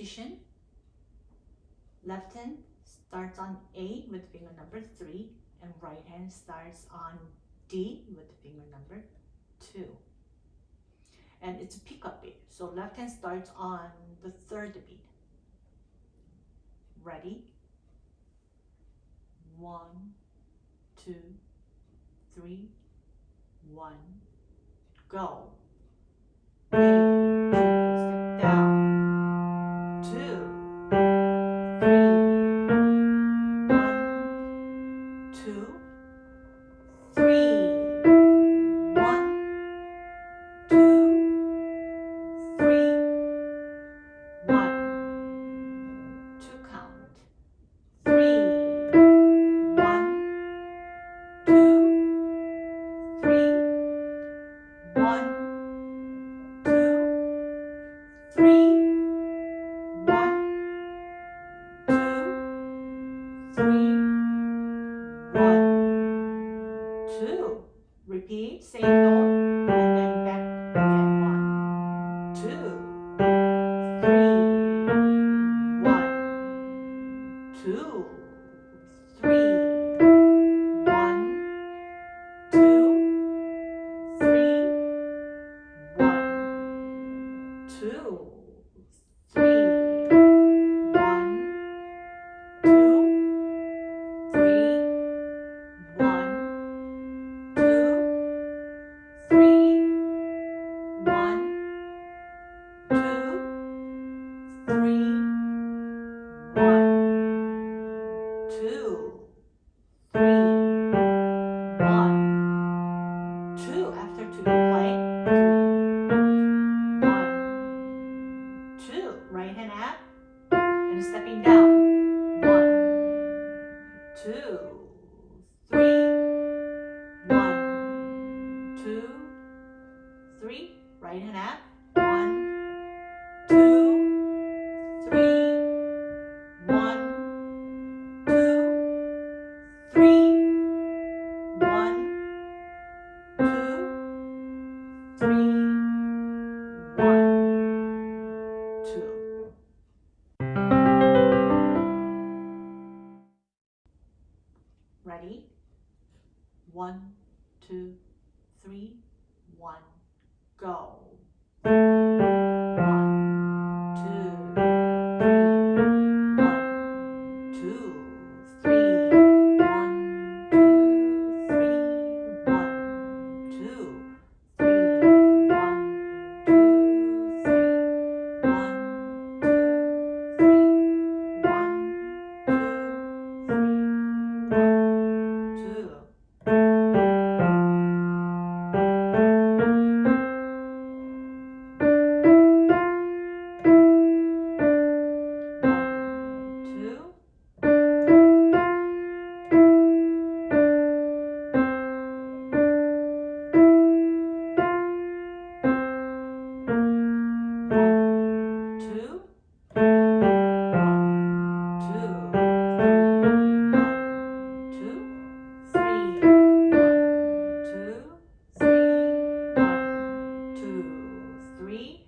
position. Left hand starts on A with finger number 3 and right hand starts on D with finger number 2. And it's a pickup beat. So left hand starts on the third beat. Ready? One, two, three, one, go. three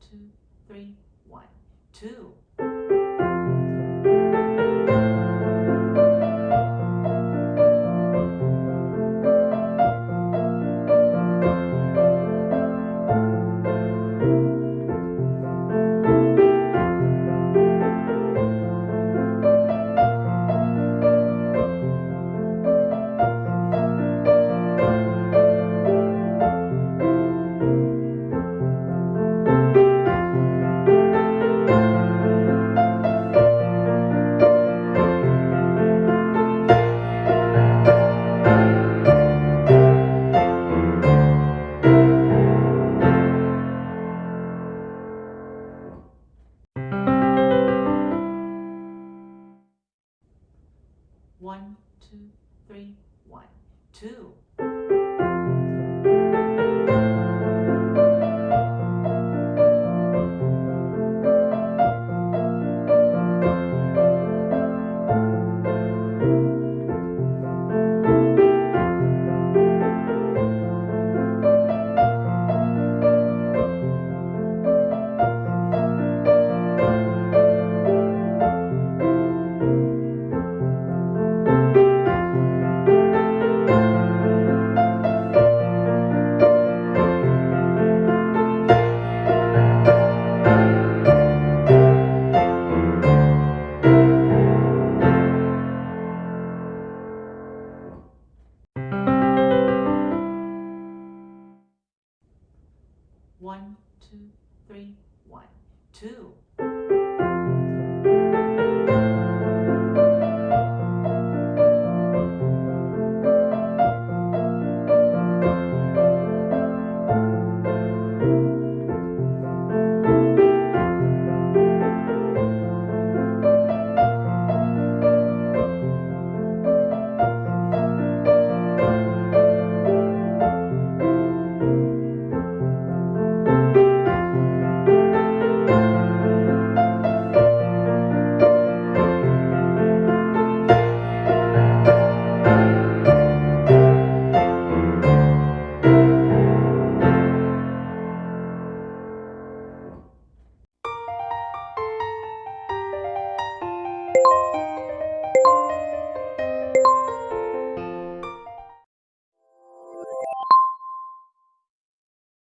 two, One, two, three, one, two.